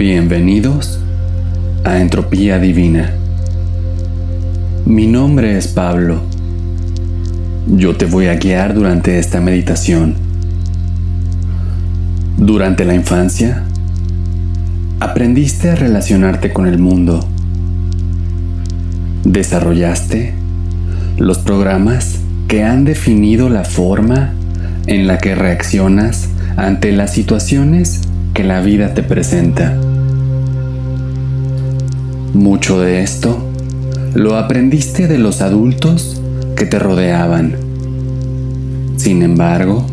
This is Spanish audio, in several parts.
Bienvenidos a Entropía Divina. Mi nombre es Pablo. Yo te voy a guiar durante esta meditación. Durante la infancia, aprendiste a relacionarte con el mundo. Desarrollaste los programas que han definido la forma en la que reaccionas ante las situaciones que la vida te presenta. Mucho de esto lo aprendiste de los adultos que te rodeaban. Sin embargo,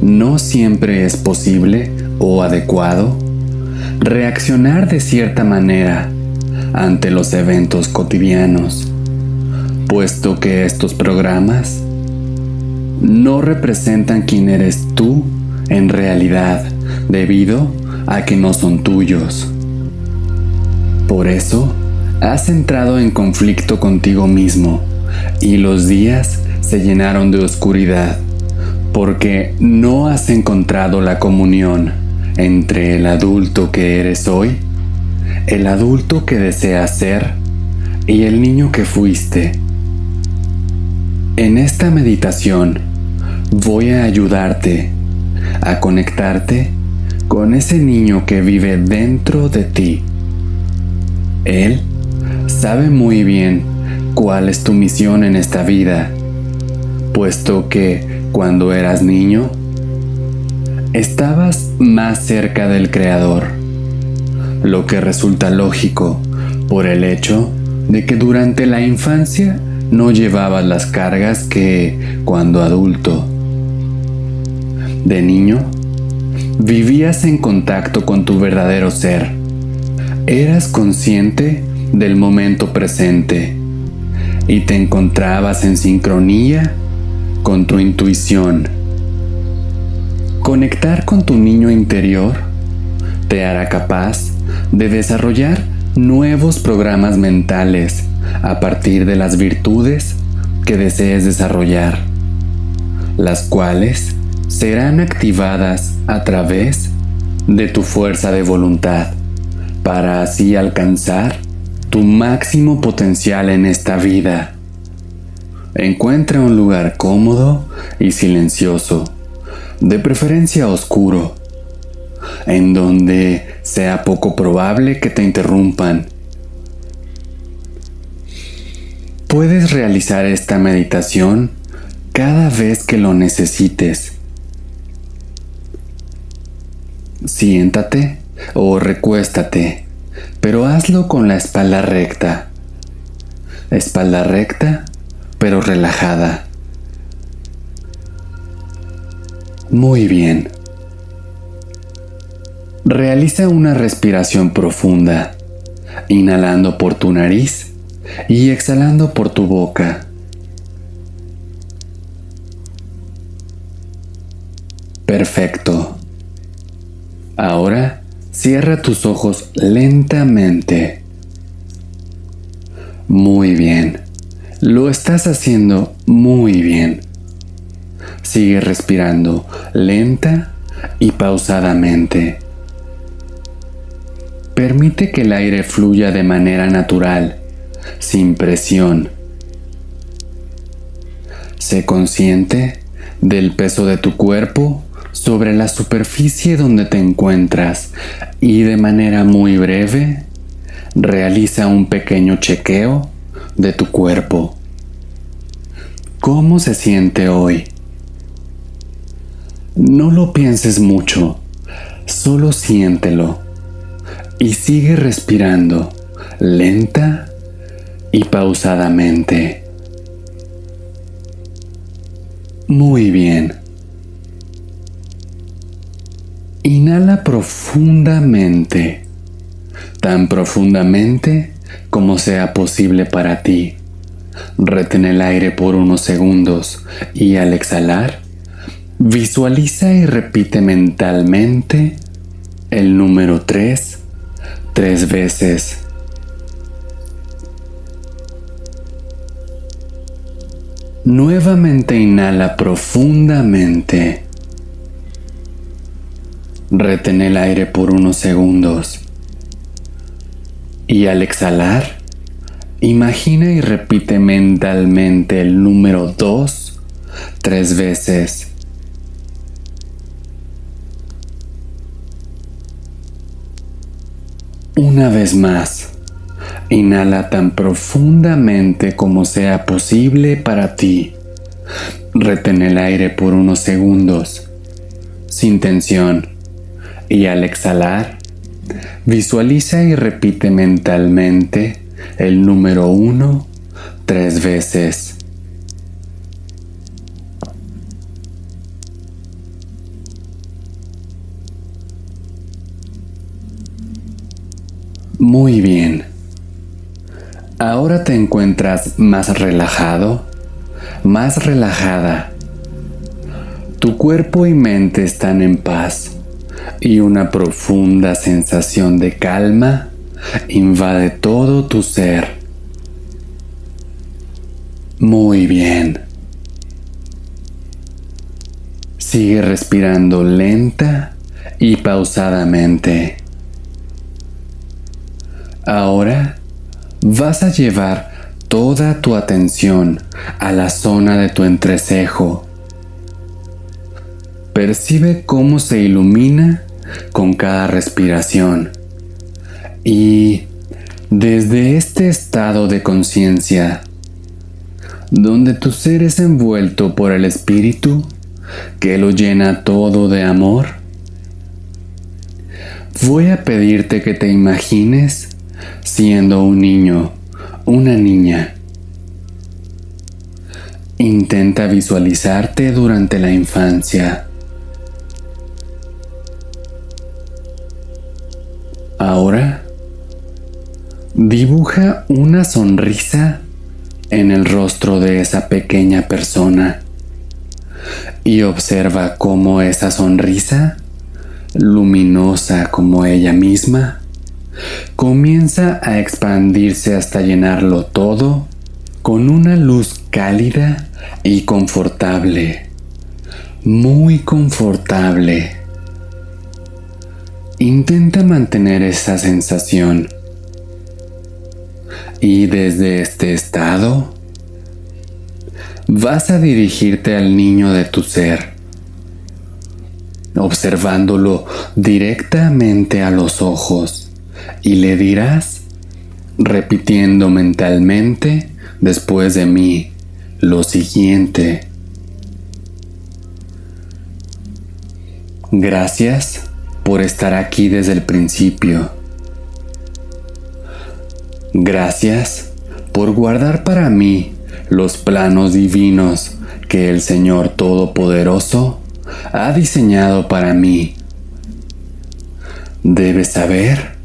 no siempre es posible o adecuado reaccionar de cierta manera ante los eventos cotidianos, puesto que estos programas no representan quién eres tú en realidad debido a que no son tuyos. Por eso, has entrado en conflicto contigo mismo y los días se llenaron de oscuridad porque no has encontrado la comunión entre el adulto que eres hoy, el adulto que deseas ser y el niño que fuiste. En esta meditación voy a ayudarte a conectarte con ese niño que vive dentro de ti. Él sabe muy bien cuál es tu misión en esta vida, puesto que cuando eras niño, estabas más cerca del Creador, lo que resulta lógico por el hecho de que durante la infancia no llevabas las cargas que cuando adulto. De niño, vivías en contacto con tu verdadero ser. Eras consciente del momento presente y te encontrabas en sincronía con tu intuición. Conectar con tu niño interior te hará capaz de desarrollar nuevos programas mentales a partir de las virtudes que desees desarrollar, las cuales serán activadas a través de tu fuerza de voluntad para así alcanzar tu máximo potencial en esta vida. Encuentra un lugar cómodo y silencioso, de preferencia oscuro, en donde sea poco probable que te interrumpan. Puedes realizar esta meditación cada vez que lo necesites Siéntate o recuéstate, pero hazlo con la espalda recta. Espalda recta, pero relajada. Muy bien. Realiza una respiración profunda, inhalando por tu nariz y exhalando por tu boca. Perfecto. Ahora cierra tus ojos lentamente. Muy bien. Lo estás haciendo muy bien. Sigue respirando lenta y pausadamente. Permite que el aire fluya de manera natural, sin presión. Sé consciente del peso de tu cuerpo sobre la superficie donde te encuentras y de manera muy breve realiza un pequeño chequeo de tu cuerpo. ¿Cómo se siente hoy? No lo pienses mucho, solo siéntelo y sigue respirando lenta y pausadamente. Muy bien. Inhala profundamente, tan profundamente como sea posible para ti. Retén el aire por unos segundos y al exhalar, visualiza y repite mentalmente el número 3 tres veces. Nuevamente inhala profundamente Retén el aire por unos segundos Y al exhalar, imagina y repite mentalmente el número 2 tres veces. Una vez más, inhala tan profundamente como sea posible para ti. Retén el aire por unos segundos, sin tensión, y al exhalar, visualiza y repite mentalmente el número uno tres veces. Muy bien. Ahora te encuentras más relajado, más relajada. Tu cuerpo y mente están en paz y una profunda sensación de calma invade todo tu ser. Muy bien. Sigue respirando lenta y pausadamente. Ahora vas a llevar toda tu atención a la zona de tu entrecejo. Percibe cómo se ilumina con cada respiración. Y desde este estado de conciencia, donde tu ser es envuelto por el espíritu que lo llena todo de amor, voy a pedirte que te imagines siendo un niño, una niña. Intenta visualizarte durante la infancia. Ahora, dibuja una sonrisa en el rostro de esa pequeña persona y observa cómo esa sonrisa, luminosa como ella misma, comienza a expandirse hasta llenarlo todo con una luz cálida y confortable, muy confortable. Intenta mantener esa sensación y desde este estado vas a dirigirte al niño de tu ser, observándolo directamente a los ojos y le dirás, repitiendo mentalmente después de mí, lo siguiente. Gracias por estar aquí desde el principio. Gracias por guardar para mí los planos divinos que el Señor Todopoderoso ha diseñado para mí. Debes saber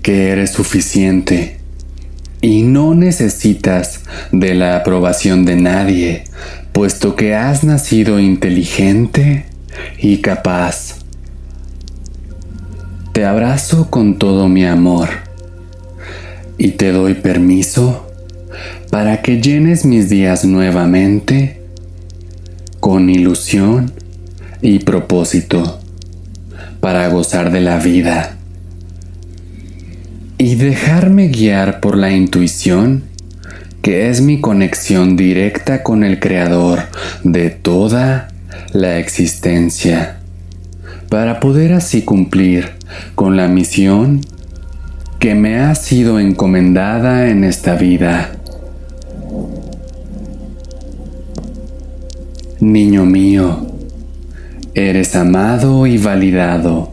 que eres suficiente y no necesitas de la aprobación de nadie, puesto que has nacido inteligente y capaz. Te abrazo con todo mi amor y te doy permiso para que llenes mis días nuevamente con ilusión y propósito para gozar de la vida y dejarme guiar por la intuición, que es mi conexión directa con el Creador de toda la existencia, para poder así cumplir con la misión que me ha sido encomendada en esta vida. Niño mío, eres amado y validado.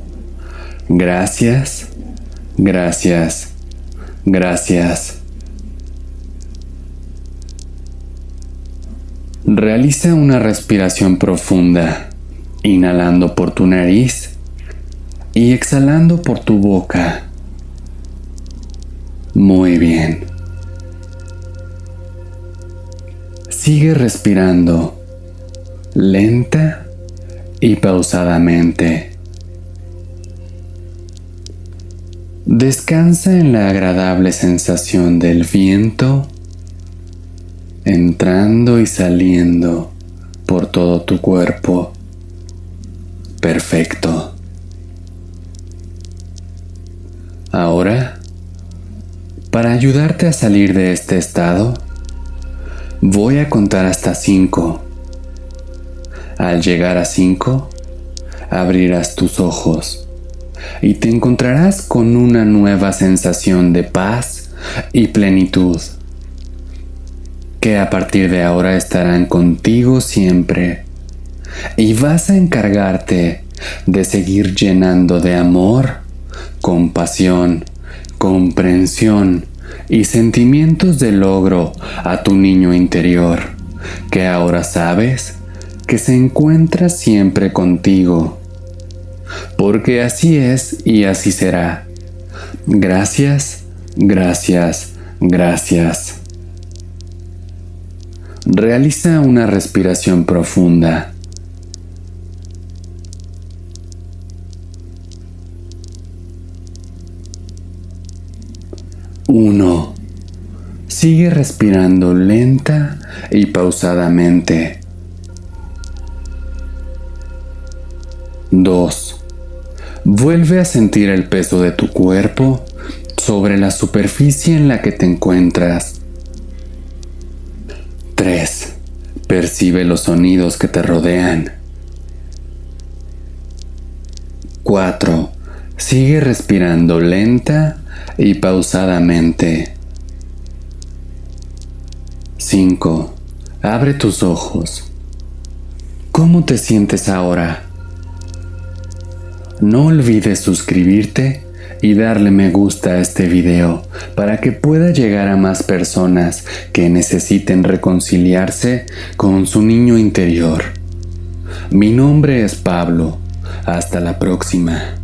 Gracias Gracias, gracias. Realiza una respiración profunda, inhalando por tu nariz y exhalando por tu boca. Muy bien. Sigue respirando lenta y pausadamente. Descansa en la agradable sensación del viento entrando y saliendo por todo tu cuerpo. Perfecto. Ahora Para ayudarte a salir de este estado, voy a contar hasta 5. Al llegar a 5, abrirás tus ojos y te encontrarás con una nueva sensación de paz y plenitud que a partir de ahora estarán contigo siempre y vas a encargarte de seguir llenando de amor, compasión, comprensión y sentimientos de logro a tu niño interior, que ahora sabes que se encuentra siempre contigo. Porque así es y así será. Gracias, gracias, gracias. Realiza una respiración profunda. Uno. Sigue respirando lenta y pausadamente. 2. Vuelve a sentir el peso de tu cuerpo sobre la superficie en la que te encuentras. 3. Percibe los sonidos que te rodean. 4. Sigue respirando lenta y pausadamente. 5. Abre tus ojos. ¿Cómo te sientes ahora? No olvides suscribirte y darle me gusta a este video para que pueda llegar a más personas que necesiten reconciliarse con su niño interior. Mi nombre es Pablo. Hasta la próxima.